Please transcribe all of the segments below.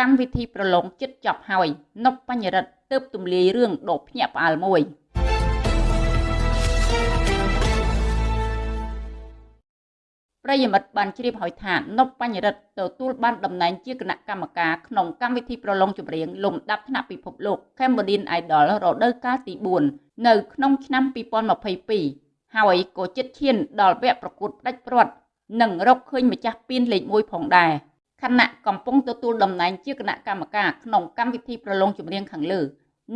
កម្មវិធីប្រឡងចិត្តចប់ហើយនប់បញ្ញរិទ្ធទើបទម្លាយរឿងដកភ្ញាក់ផ្អើលមួយប្រិយមិត្តបានជ្រាបហើយថានប់បញ្ញរិទ្ធទទួលបានតំណែងជាគណៈកម្មការក្នុងកម្មវិធីប្រឡងចម្រៀងលំដាប់ថ្នាក់ពិភពលោក Cambodian Idol រដូវកាលទី4នៅក្នុងឆ្នាំ2022ហើយក៏ជិតឈានដល់វគ្គប្រកួតផ្ដាច់ព្រាត់និងរកឃើញម្ចាស់ពានលេខ1ផងដែរ។ ខណៈកំពុងទទួលតំណែងជាគណៈកម្មការក្នុងកម្មវិធីប្រឡងចម្រៀងខាងលើ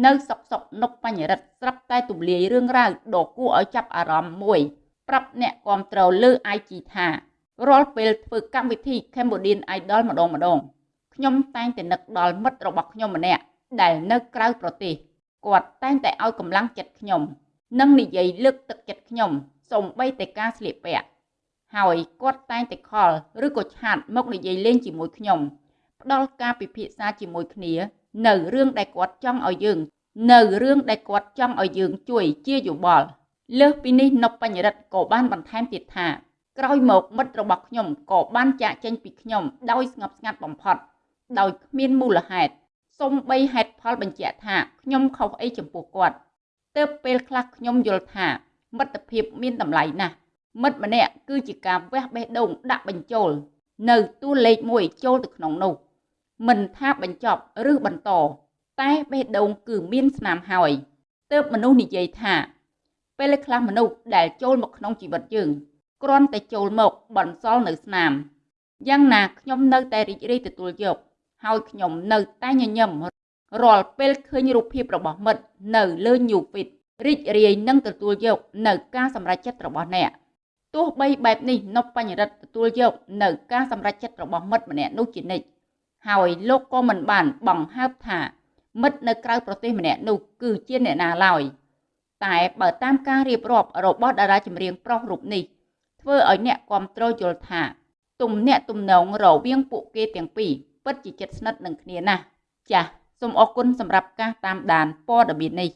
នៅសុកសុកនុកបញ្ញរិទ្ធស្រាប់តែទូលាយរឿងរ៉ាវដ៏គួរឲ្យចាប់អារម្មណ៍មួយប្រាប់អ្នកគាំទ្រលើ IG ថារាល់ពេលធ្វើកម្មវិធី Cambodian Idol ម្ដងម្ដងខ្ញុំតែងតែនឹកដល់មិត្តរបស់ខ្ញុំម្នាក់ដែលនៅក្រៅប្រទេសគាត់តែងតែឲ្យកម្លាំងចិត្តខ្ញុំ និងនិយាយលើកទឹកចិត្តខ្ញុំសូម្បីតែការស្លៀកពាក់ ហើយគាត់តែងតែខលឬក៏ឆាតមកនិយាយលេងជាមួយខ្ញុំផ្ដល់ការពិភាក្សាជាមួយគ្នា នៅរឿងដែលគាត់ចង់ឲ្យយើង នៅរឿងដែលគាត់ចង់ឲ្យយើងជួយជាយោបល់លើសពីនេះនប់បញ្ញរិទ្ធក៏បានបន្ថែមទៀតថាក្រោយមកមិត្តរបស់ខ្ញុំក៏បានចាកចេញពីខ្ញុំដោយស្ងប់ស្ងាត់បំផុត ដោយគ្មានមូលហេតុសូម្បីហេតុផលបញ្ជាក់ថាខ្ញុំខុសអីចំពោះគាត់ទើបពេលខ្លះខ្ញុំយល់ថាមិត្តភាពមានតម្លៃណាស់ មិត្តម្នាក់គឺជាការវះបេះដូងដាក់បញ្ចូល នៅតួលេខ1ចូលទៅក្នុងនោះមិនថាបញ្ចប់ឬបន្តតែបេះដូងគឺមានស្នាមហើយទើបមនុស្សនិយាយថា ពេលខ្លះមនុស្សដែលចូលមកក្នុងជីវិតយើងគ្រាន់តែចូលមកបន្សល់នៅស្នាមយ៉ាងណាខ្ញុំនៅតែរីករាយទទួលយកហើយខ្ញុំនៅតែញញឹមរាល់ពេលឃើញរូបភាពរបស់មិត្តនៅលើ New Feed រីករាយនឹងទទួលយកនៅការសម្រេចចិត្តរបស់អ្នក ទោះបីបែបនេះនប់បញ្ញរិទ្ធទទួលយកនៅការសម្រេចចិត្តរបស់មិត្តម្នាក់នោះជានិច្ចហើយលោកក៏មិនបានបង្ហើបថាមិត្តនៅក្រៅប្រទេសម្នាក់នោះគឺជាអ្នកណាឡើយតែបើតាមការរៀបរាប់របស់តារាចម្រៀងប្រុសរូបនេះធ្វើឲ្យអ្នកគ្រប់គ្រងយល់ថាទំនាក់ទំនងរវាងពួកគេទាំងពីរពិតជាជិតស្និទ្ធនឹងគ្នាណាស់ចាសសូមអរគុណសម្រាប់ការតាមដានព័ត៌មាននេះ